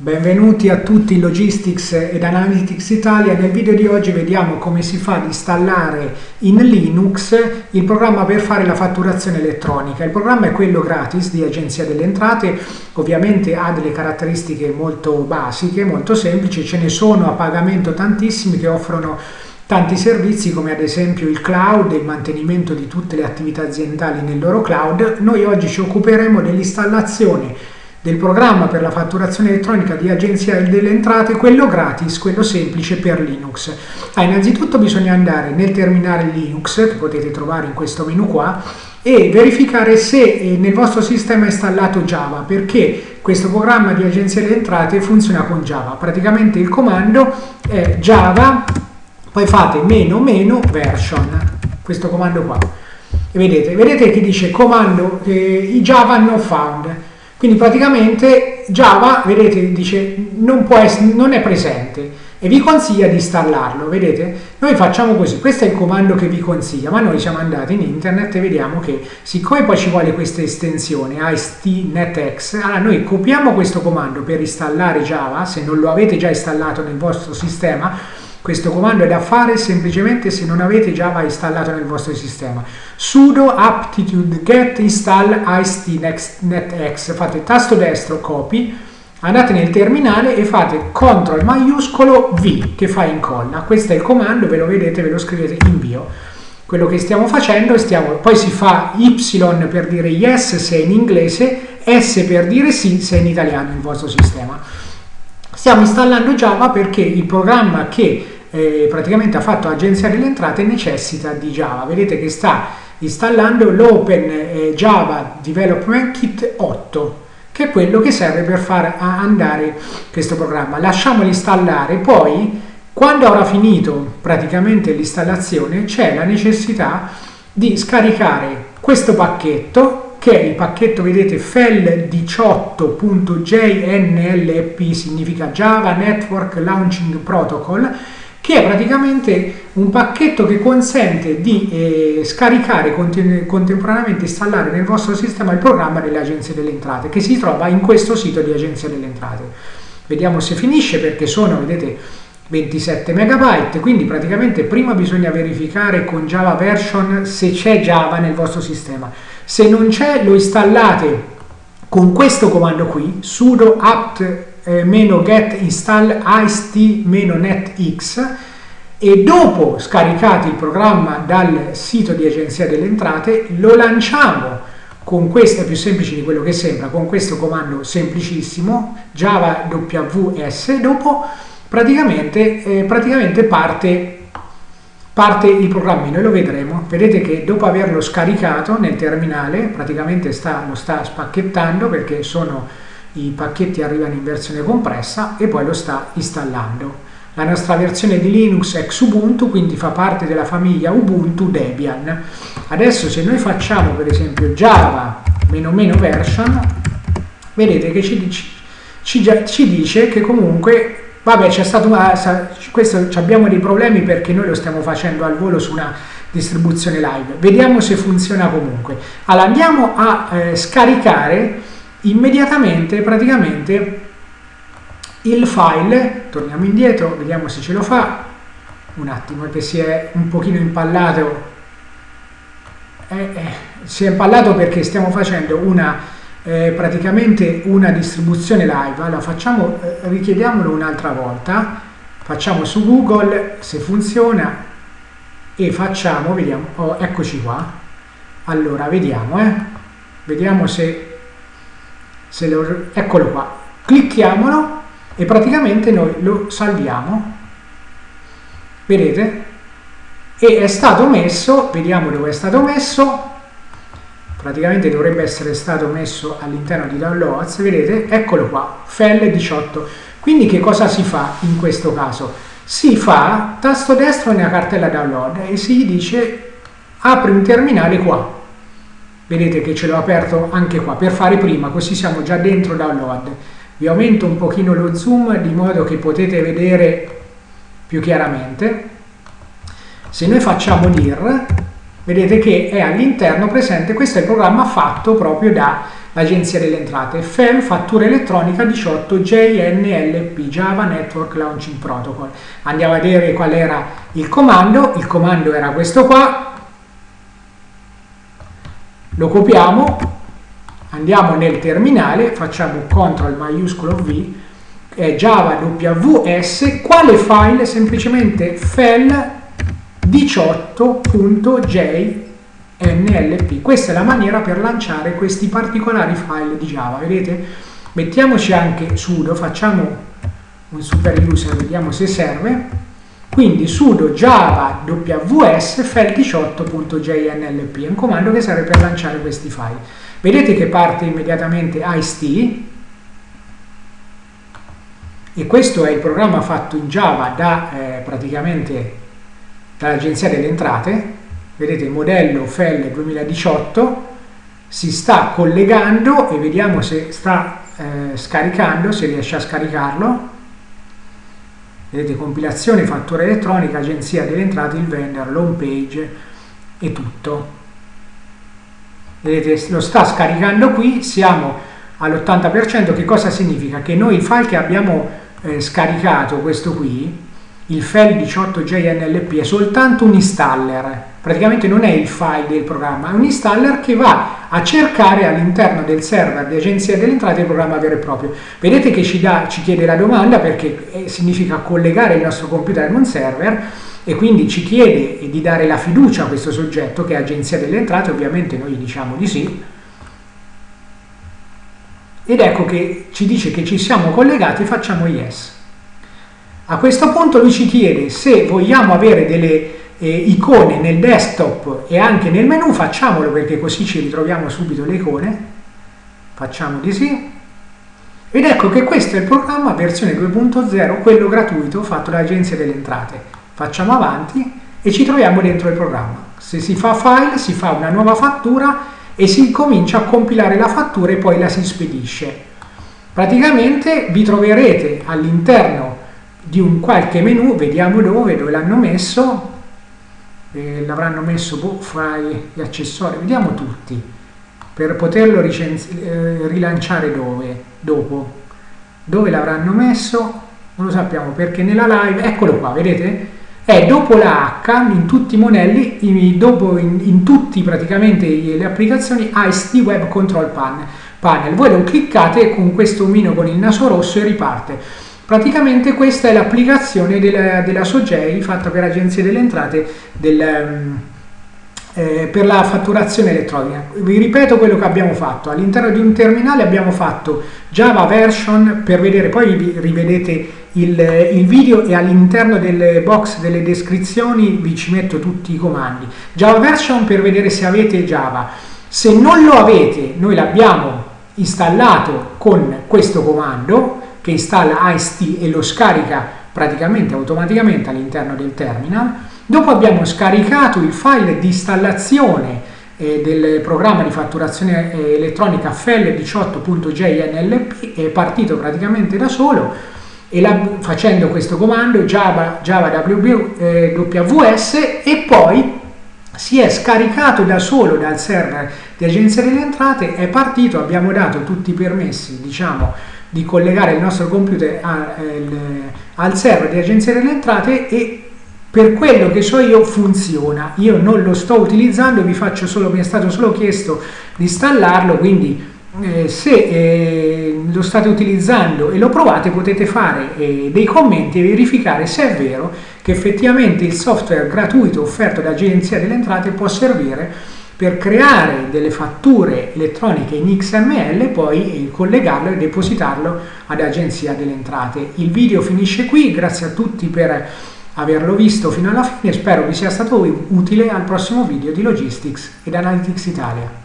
Benvenuti a tutti Logistics ed Analytics Italia. Nel video di oggi vediamo come si fa ad installare in Linux il programma per fare la fatturazione elettronica. Il programma è quello gratis di Agenzia delle Entrate, ovviamente ha delle caratteristiche molto basiche, molto semplici, ce ne sono a pagamento tantissimi che offrono tanti servizi come ad esempio il cloud, il mantenimento di tutte le attività aziendali nel loro cloud. Noi oggi ci occuperemo dell'installazione del programma per la fatturazione elettronica di Agenzia delle Entrate, quello gratis, quello semplice per Linux. Ah, innanzitutto bisogna andare nel terminale Linux, che potete trovare in questo menu qua, e verificare se eh, nel vostro sistema è installato Java, perché questo programma di Agenzia delle Entrate funziona con Java. Praticamente il comando è Java, poi fate meno meno version, questo comando qua. E vedete, vedete che dice comando eh, Java not found quindi praticamente Java, vedete, dice non, essere, non è presente e vi consiglia di installarlo, vedete? Noi facciamo così, questo è il comando che vi consiglia, ma noi siamo andati in internet e vediamo che siccome poi ci vuole questa estensione AST.NETX, allora noi copiamo questo comando per installare Java, se non lo avete già installato nel vostro sistema, questo comando è da fare semplicemente se non avete Java installato nel vostro sistema. sudo aptitude get install istnetx, fate tasto destro copy, andate nel terminale e fate CTRL maiuscolo V che fa incolla. Questo è il comando, ve lo vedete, ve lo scrivete invio. Quello che stiamo facendo, stiamo, poi si fa Y per dire yes se è in inglese, S per dire sì se è in italiano il vostro sistema. Stiamo installando Java perché il programma che eh, praticamente ha fatto Agenzia delle Entrate necessita di Java. Vedete che sta installando l'Open eh, Java Development Kit 8 che è quello che serve per far andare questo programma. Lasciamolo installare, poi quando avrà finito praticamente l'installazione c'è la necessità di scaricare questo pacchetto che il pacchetto, vedete, FEL18.jnlp significa Java Network Launching Protocol, che è praticamente un pacchetto che consente di eh, scaricare contemporaneamente installare nel vostro sistema il programma delle agenzie delle entrate, che si trova in questo sito di agenzia delle entrate. Vediamo se finisce perché sono, vedete, 27 megabyte quindi praticamente prima bisogna verificare con Java version se c'è Java nel vostro sistema. Se non c'è lo installate con questo comando qui sudo apt eh, install ist-netx e dopo scaricate il programma dal sito di agenzia delle entrate lo lanciamo con questo è più semplice di quello che sembra con questo comando semplicissimo java ws dopo praticamente, eh, praticamente parte, parte il programma, noi lo vedremo, vedete che dopo averlo scaricato nel terminale praticamente sta, lo sta spacchettando perché sono i pacchetti arrivano in versione compressa e poi lo sta installando. La nostra versione di Linux è Xubuntu, quindi fa parte della famiglia Ubuntu Debian. Adesso se noi facciamo per esempio Java version, vedete che ci, ci, ci dice che comunque Vabbè, c'è stato una, questo, abbiamo dei problemi perché noi lo stiamo facendo al volo su una distribuzione live. Vediamo se funziona comunque. Allora, andiamo a eh, scaricare immediatamente praticamente il file, torniamo indietro, vediamo se ce lo fa, un attimo che si è un pochino impallato, eh, eh, si è impallato perché stiamo facendo una eh, praticamente una distribuzione live, allora facciamo, eh, richiediamolo un'altra volta, facciamo su Google se funziona e facciamo, vediamo, oh, eccoci qua, allora vediamo, eh, vediamo se, se lo, eccolo qua, clicchiamolo e praticamente noi lo salviamo, vedete? E è stato messo, vediamo dove è stato messo, praticamente dovrebbe essere stato messo all'interno di downloads, vedete, eccolo qua, FEL 18. Quindi che cosa si fa in questo caso? Si fa tasto destro nella cartella download e si dice apri un terminale qua. Vedete che ce l'ho aperto anche qua per fare prima, così siamo già dentro download. Vi aumento un pochino lo zoom di modo che potete vedere più chiaramente. Se noi facciamo dir vedete che è all'interno presente, questo è il programma fatto proprio dall'Agenzia delle Entrate, FEL Fattura Elettronica 18 JNLP, Java Network Launching Protocol. Andiamo a vedere qual era il comando, il comando era questo qua, lo copiamo, andiamo nel terminale, facciamo CTRL maiuscolo V, è Java WS, quale file? Semplicemente FEL 18.jnlp. Questa è la maniera per lanciare questi particolari file di Java, vedete? Mettiamoci anche sudo, facciamo un super user, vediamo se serve. Quindi sudo java ws file 18.jnlp è un comando che serve per lanciare questi file. Vedete che parte immediatamente IST e questo è il programma fatto in Java da eh, praticamente dall'Agenzia delle Entrate, vedete il modello FEL 2018, si sta collegando e vediamo se sta eh, scaricando, se riesce a scaricarlo. Vedete compilazione, fattura elettronica, Agenzia delle Entrate, il vendor, l'home page e tutto. Vedete, lo sta scaricando qui, siamo all'80%, che cosa significa? Che noi i file che abbiamo eh, scaricato, questo qui, il file 18JNLP è soltanto un installer, praticamente non è il file del programma, è un installer che va a cercare all'interno del server di agenzia delle entrate il programma vero e proprio. Vedete che ci, dà, ci chiede la domanda perché eh, significa collegare il nostro computer ad un server e quindi ci chiede di dare la fiducia a questo soggetto che è agenzia delle entrate, ovviamente noi diciamo di sì, ed ecco che ci dice che ci siamo collegati, facciamo yes. A questo punto lui ci chiede se vogliamo avere delle eh, icone nel desktop e anche nel menu, facciamolo perché così ci ritroviamo subito le icone. Facciamo di sì. Ed ecco che questo è il programma versione 2.0, quello gratuito fatto dall'Agenzia delle Entrate. Facciamo avanti e ci troviamo dentro il programma. Se si fa file, si fa una nuova fattura e si comincia a compilare la fattura e poi la si spedisce. Praticamente vi troverete all'interno di un qualche menu, vediamo dove, dove l'hanno messo, eh, l'avranno messo boh, fra gli accessori, vediamo tutti, per poterlo eh, rilanciare dove, dopo, dove l'avranno messo, non lo sappiamo perché nella live, eccolo qua, vedete? È dopo la H in tutti i modelli, in, dopo in, in tutti praticamente le applicazioni IST Web Control Panel. Voi lo cliccate con questo omino con il naso rosso e riparte. Praticamente questa è l'applicazione della, della SOGEI fatta per Agenzia delle Entrate del, eh, per la fatturazione elettronica. Vi ripeto quello che abbiamo fatto. All'interno di un terminale abbiamo fatto Java version per vedere, poi rivedete il, il video e all'interno del box delle descrizioni vi ci metto tutti i comandi. Java version per vedere se avete Java. Se non lo avete, noi l'abbiamo installato con questo comando che installa IST e lo scarica praticamente automaticamente all'interno del terminal. Dopo abbiamo scaricato il file di installazione eh, del programma di fatturazione eh, elettronica FL18.jnlp, è partito praticamente da solo e la, facendo questo comando java, java WB, eh, WS e poi si è scaricato da solo dal server di agenzia delle entrate, è partito, abbiamo dato tutti i permessi, diciamo, di collegare il nostro computer a, el, al server di agenzia delle entrate e per quello che so io funziona. Io non lo sto utilizzando vi faccio solo mi è stato solo chiesto di installarlo quindi eh, se eh, lo state utilizzando e lo provate potete fare eh, dei commenti e verificare se è vero che effettivamente il software gratuito offerto da Agenzia delle Entrate può servire per creare delle fatture elettroniche in XML poi collegarlo e depositarlo ad Agenzia delle Entrate. Il video finisce qui, grazie a tutti per averlo visto fino alla fine, spero vi sia stato utile al prossimo video di Logistics ed Analytics Italia.